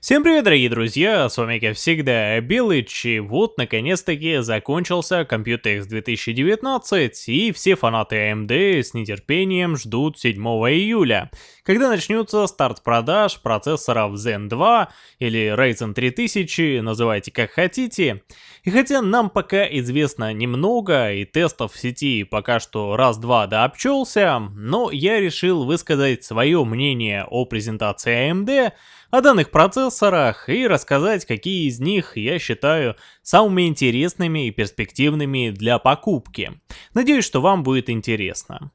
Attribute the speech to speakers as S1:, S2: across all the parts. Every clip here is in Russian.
S1: Всем привет, дорогие друзья, с вами как всегда Белыч, и вот наконец-таки закончился Computex 2019, и все фанаты AMD с нетерпением ждут 7 июля, когда начнется старт продаж процессоров Zen 2 или Ryzen 3000, называйте как хотите. И хотя нам пока известно немного, и тестов в сети пока что раз-два да обчелся, но я решил высказать свое мнение о презентации AMD, о данных процессорах и рассказать, какие из них я считаю самыми интересными и перспективными для покупки. Надеюсь, что вам будет интересно.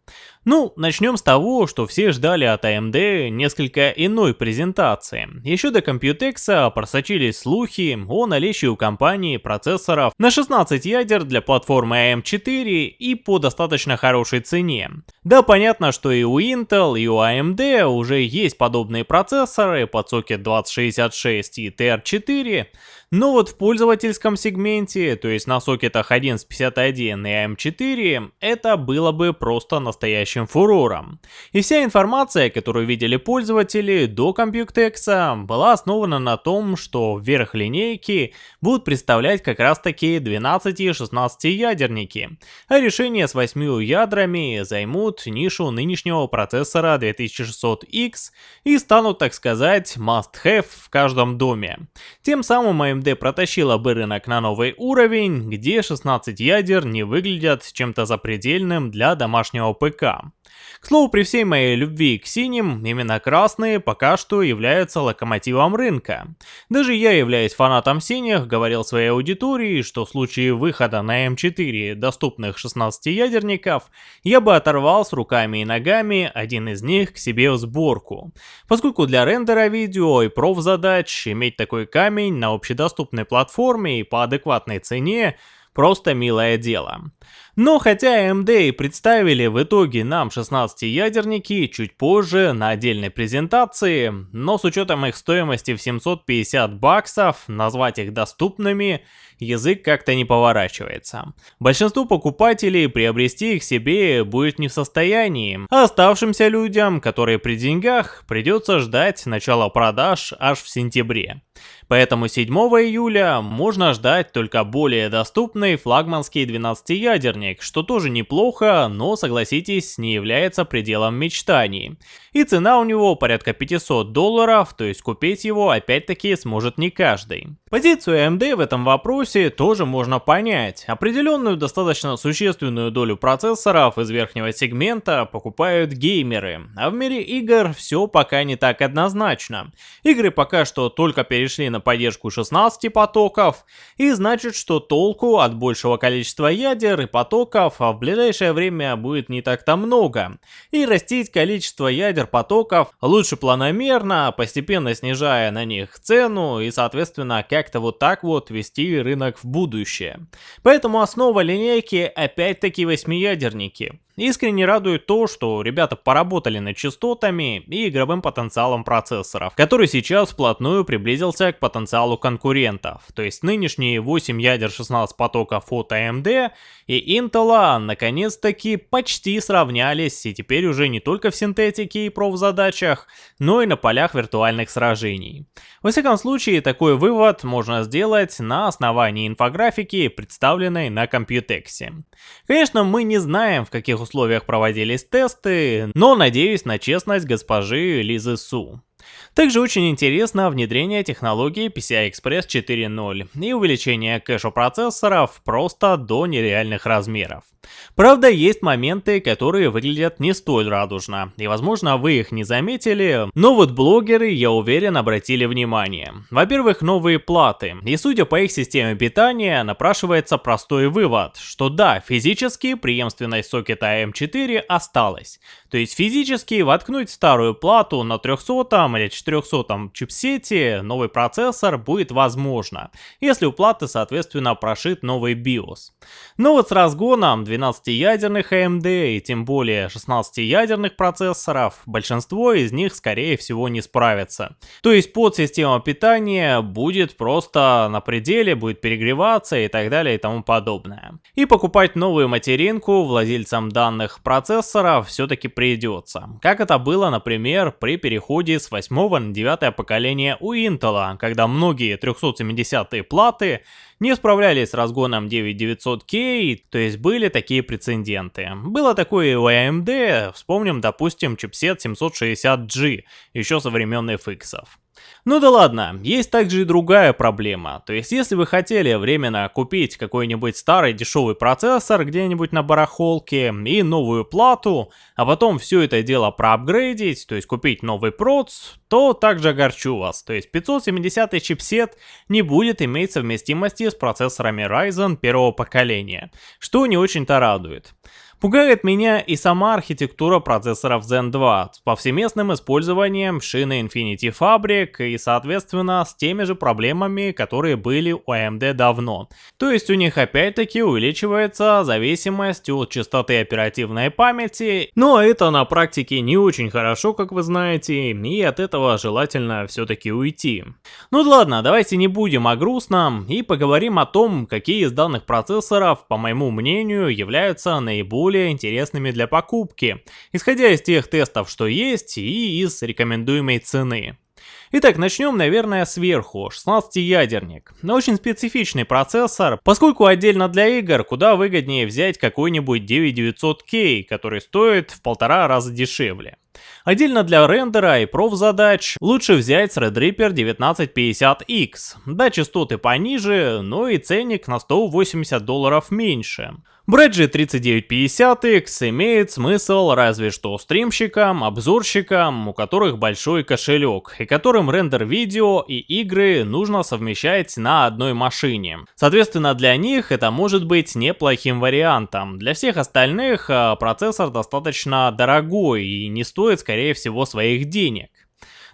S1: Ну, начнем с того, что все ждали от AMD несколько иной презентации. Еще до Computex просочились слухи о наличии у компании процессоров на 16 ядер для платформы AM4 и по достаточно хорошей цене. Да, понятно, что и у Intel, и у AMD уже есть подобные процессоры под сокет 2066 и TR4, но вот в пользовательском сегменте, то есть на сокетах 1151 и AM4, это было бы просто настоящим фурором. И вся информация, которую видели пользователи до Computex, была основана на том, что вверх линейки будут представлять как раз таки 12 и 16 ядерники, а решения с 8 ядрами займут нишу нынешнего процессора 2600X и станут, так сказать, must-have в каждом доме. Тем самым AMD AMD протащила бы рынок на новый уровень, где 16 ядер не выглядят чем-то запредельным для домашнего ПК. К слову, при всей моей любви к синим, именно красные пока что являются локомотивом рынка. Даже я являюсь фанатом синих, говорил своей аудитории, что в случае выхода на М4 доступных 16 ядерников, я бы оторвал с руками и ногами один из них к себе в сборку. Поскольку для рендера видео и проф-задач иметь такой камень на общедоступной платформе и по адекватной цене просто милое дело. Но хотя AMD и представили в итоге нам 16-ядерники чуть позже на отдельной презентации, но с учетом их стоимости в 750 баксов, назвать их доступными язык как-то не поворачивается. Большинство покупателей приобрести их себе будет не в состоянии, а оставшимся людям, которые при деньгах, придется ждать начала продаж аж в сентябре. Поэтому 7 июля можно ждать только более доступный флагманский 12-ядерник, что тоже неплохо, но согласитесь, не является пределом мечтаний. И цена у него порядка 500 долларов, то есть купить его опять-таки сможет не каждый. Позицию AMD в этом вопросе тоже можно понять. Определенную достаточно существенную долю процессоров из верхнего сегмента покупают геймеры, а в мире игр все пока не так однозначно. Игры пока что только перешли на поддержку 16 потоков, и значит, что толку от большего количества ядер и потоков в ближайшее время будет не так-то много. И растить количество ядер потоков лучше планомерно, постепенно снижая на них цену и соответственно как как-то вот так вот вести рынок в будущее. Поэтому основа линейки опять-таки восьмиядерники. Искренне радует то, что ребята поработали над частотами и игровым потенциалом процессоров, который сейчас вплотную приблизился к потенциалу конкурентов. То есть нынешние 8 ядер 16 потоков от AMD и Intel наконец-таки почти сравнялись и теперь уже не только в синтетике и профзадачах, но и на полях виртуальных сражений. Во всяком случае, такой вывод можно сделать на основании инфографики, представленной на Computex. Конечно, мы не знаем, в каких условиях проводились тесты, но надеюсь на честность госпожи Лизы Су. Также очень интересно внедрение технологии PCI Express 4.0 и увеличение кэша процессоров просто до нереальных размеров. Правда, есть моменты, которые выглядят не столь радужно, и возможно вы их не заметили, но вот блогеры, я уверен, обратили внимание. Во-первых, новые платы, и судя по их системе питания, напрашивается простой вывод, что да, физически преемственность сокета AM4 осталась. То есть физически воткнуть старую плату на 300 или 400 чипсете новый процессор будет возможно, если у платы соответственно прошит новый BIOS. Но вот с разгоном 12-ядерных AMD и тем более 16-ядерных процессоров, большинство из них скорее всего не справятся. То есть подсистема питания будет просто на пределе, будет перегреваться и так далее и тому подобное. И покупать новую материнку владельцам данных процессоров все-таки придется. Как это было, например, при переходе с 8 8 на 9 поколение у Intel, когда многие 370 платы не справлялись с разгоном 9900K, то есть были такие прецеденты. Было такое и у AMD, вспомним, допустим, чипсет 760G, еще со времен FX. Ну да ладно, есть также и другая проблема. То есть если вы хотели временно купить какой-нибудь старый дешевый процессор где-нибудь на барахолке и новую плату, а потом все это дело проапгрейдить, то есть купить новый проц, то также огорчу вас. То есть 570 чипсет не будет иметь совместимости с процессорами Ryzen первого поколения, что не очень-то радует. Пугает меня и сама архитектура процессоров Zen 2 с повсеместным использованием шины Infinity Fabric и соответственно с теми же проблемами, которые были у AMD давно. То есть у них опять-таки увеличивается зависимость от частоты оперативной памяти, но это на практике не очень хорошо, как вы знаете, и от этого желательно все-таки уйти. Ну ладно, давайте не будем о грустном и поговорим о том, какие из данных процессоров, по моему мнению, являются наиболее более интересными для покупки, исходя из тех тестов, что есть, и из рекомендуемой цены. Итак, начнем, наверное, сверху. 16-ядерник. Очень специфичный процессор, поскольку отдельно для игр куда выгоднее взять какой-нибудь 9900K, который стоит в полтора раза дешевле. Отдельно для рендера и проф-задач лучше взять Threadripper 1950X. Да, частоты пониже, но и ценник на 180 долларов меньше. Же 3950X имеет смысл разве что стримщикам, обзорщикам, у которых большой кошелек, и которым рендер видео и игры нужно совмещать на одной машине. Соответственно, для них это может быть неплохим вариантом. Для всех остальных а, процессор достаточно дорогой и не стоит, скорее всего, своих денег.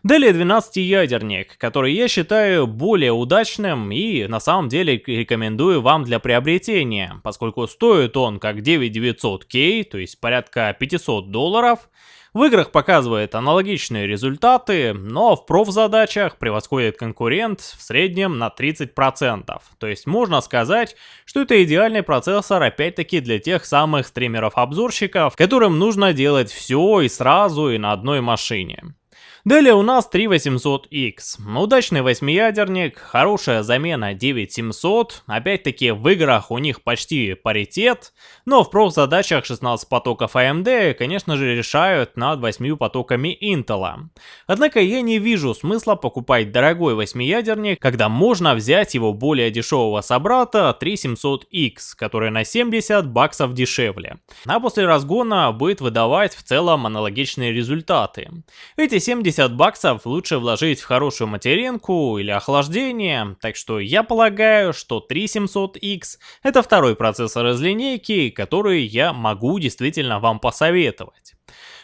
S1: Далее 12-ядерник, который я считаю более удачным и на самом деле рекомендую вам для приобретения, поскольку стоит он как 9900K, то есть порядка 500 долларов, в играх показывает аналогичные результаты, но в проф-задачах превосходит конкурент в среднем на 30%. То есть можно сказать, что это идеальный процессор опять-таки для тех самых стримеров-обзорщиков, которым нужно делать все и сразу и на одной машине. Далее у нас 3800X. Удачный восьмиядерник, хорошая замена 9700. Опять-таки в играх у них почти паритет, но в проф-задачах 16 потоков AMD, конечно же, решают над 8 потоками Intel. Однако я не вижу смысла покупать дорогой восьмиядерник, когда можно взять его более дешевого собрата 3700X, который на 70 баксов дешевле. А после разгона будет выдавать в целом аналогичные результаты. Эти 70 50 баксов лучше вложить в хорошую материнку или охлаждение, так что я полагаю, что 3700X это второй процессор из линейки, который я могу действительно вам посоветовать.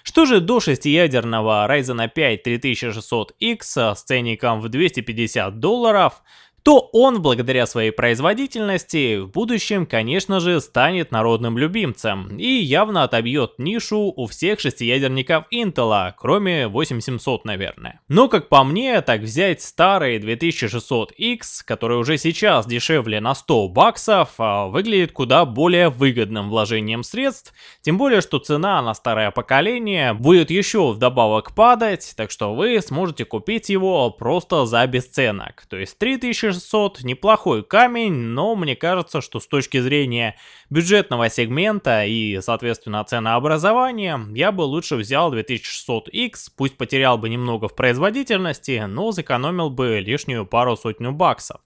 S1: Что же до 6-ядерного Ryzen 5 3600X с ценником в 250 долларов, то он, благодаря своей производительности, в будущем, конечно же, станет народным любимцем и явно отобьет нишу у всех шестиядерников Intel, кроме 8700, наверное. Но, как по мне, так взять старый 2600X, который уже сейчас дешевле на 100 баксов, а, выглядит куда более выгодным вложением средств, тем более, что цена на старое поколение будет еще вдобавок падать, так что вы сможете купить его просто за бесценок, то есть 3600 600 неплохой камень, но мне кажется, что с точки зрения бюджетного сегмента и, соответственно, ценообразования, я бы лучше взял 2600X, пусть потерял бы немного в производительности, но сэкономил бы лишнюю пару-сотню баксов.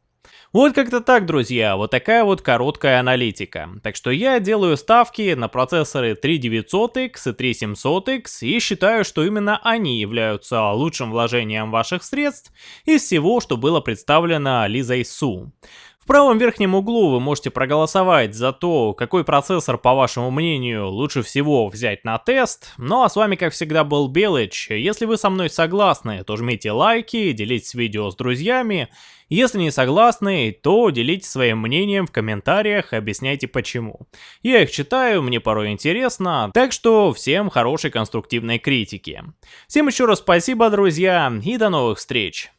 S1: Вот как-то так, друзья, вот такая вот короткая аналитика. Так что я делаю ставки на процессоры 3900X и 3700X и считаю, что именно они являются лучшим вложением ваших средств из всего, что было представлено Лизой Су. Правом верхнем углу вы можете проголосовать за то, какой процессор, по вашему мнению, лучше всего взять на тест. Ну а с вами, как всегда, был Белыч. Если вы со мной согласны, то жмите лайки, делитесь видео с друзьями. Если не согласны, то делитесь своим мнением в комментариях, объясняйте почему. Я их читаю, мне порой интересно, так что всем хорошей конструктивной критики. Всем еще раз спасибо, друзья, и до новых встреч!